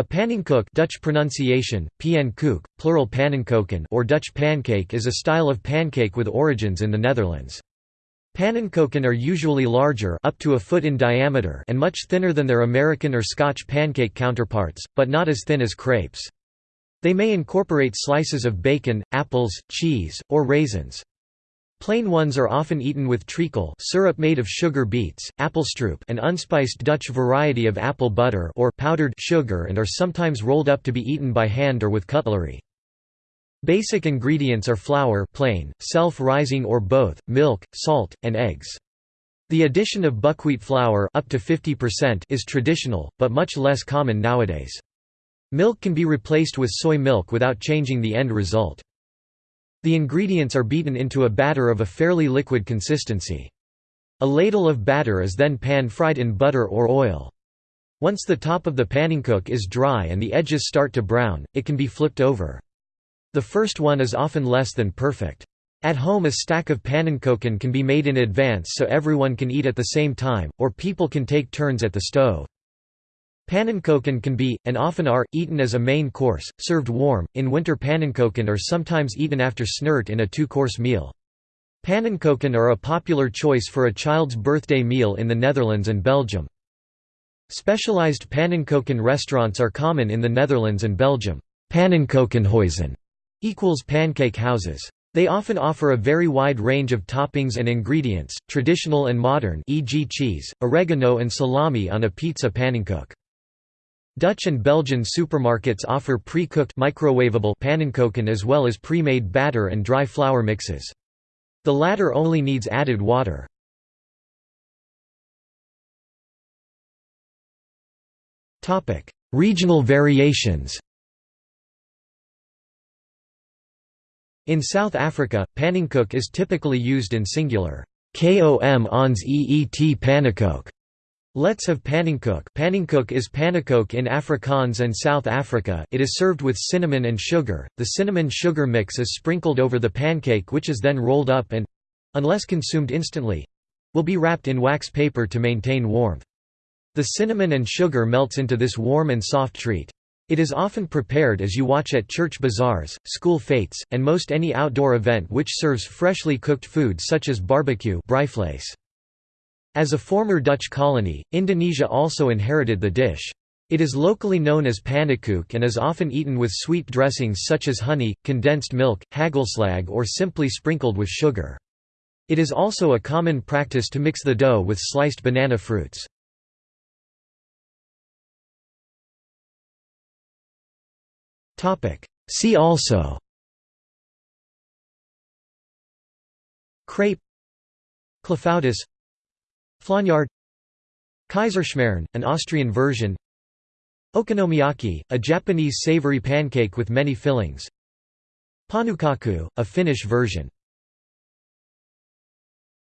A pannenkoek Dutch pronunciation, pannenkoek, plural pannenkoeken or Dutch pancake is a style of pancake with origins in the Netherlands. Pannenkoeken are usually larger up to a foot in diameter and much thinner than their American or Scotch pancake counterparts, but not as thin as crepes. They may incorporate slices of bacon, apples, cheese, or raisins. Plain ones are often eaten with treacle syrup made of sugar beets, appelstroop an unspiced Dutch variety of apple butter or powdered sugar and are sometimes rolled up to be eaten by hand or with cutlery. Basic ingredients are flour plain, self-rising or both, milk, salt, and eggs. The addition of buckwheat flour up to 50% is traditional, but much less common nowadays. Milk can be replaced with soy milk without changing the end result. The ingredients are beaten into a batter of a fairly liquid consistency. A ladle of batter is then pan-fried in butter or oil. Once the top of the pannenkoek is dry and the edges start to brown, it can be flipped over. The first one is often less than perfect. At home a stack of pannenkoeken can be made in advance so everyone can eat at the same time, or people can take turns at the stove. Pannenkoeken can be, and often are, eaten as a main course, served warm. In winter pannenkoeken are sometimes eaten after snert in a two-course meal. Pannenkoeken are a popular choice for a child's birthday meal in the Netherlands and Belgium. Specialized pannenkoeken restaurants are common in the Netherlands and Belgium. Pannenkoekenhuizen equals pancake houses. They often offer a very wide range of toppings and ingredients, traditional and modern e.g. cheese, oregano and salami on a pizza pannenkoek. Dutch and Belgian supermarkets offer pre-cooked microwavable pannenkoeken as well as pre-made batter and dry flour mixes. The latter only needs added water. Regional variations In South Africa, pannenkoek is typically used in singular, kom ons eet pannekoek, Let's have pannenkoek Pannenkoek is pannekoek in Afrikaans and South Africa it is served with cinnamon and sugar, the cinnamon-sugar mix is sprinkled over the pancake which is then rolled up and—unless consumed instantly—will be wrapped in wax paper to maintain warmth. The cinnamon and sugar melts into this warm and soft treat. It is often prepared as you watch at church bazaars, school fetes, and most any outdoor event which serves freshly cooked food such as barbecue as a former Dutch colony, Indonesia also inherited the dish. It is locally known as pannenkoek and is often eaten with sweet dressings such as honey, condensed milk, hagelslag or simply sprinkled with sugar. It is also a common practice to mix the dough with sliced banana fruits. See also Crepe Clafoutis Flaugnarde Kaiserschmarrn, an Austrian version Okonomiyaki, a Japanese savory pancake with many fillings Pannukakku, a Finnish version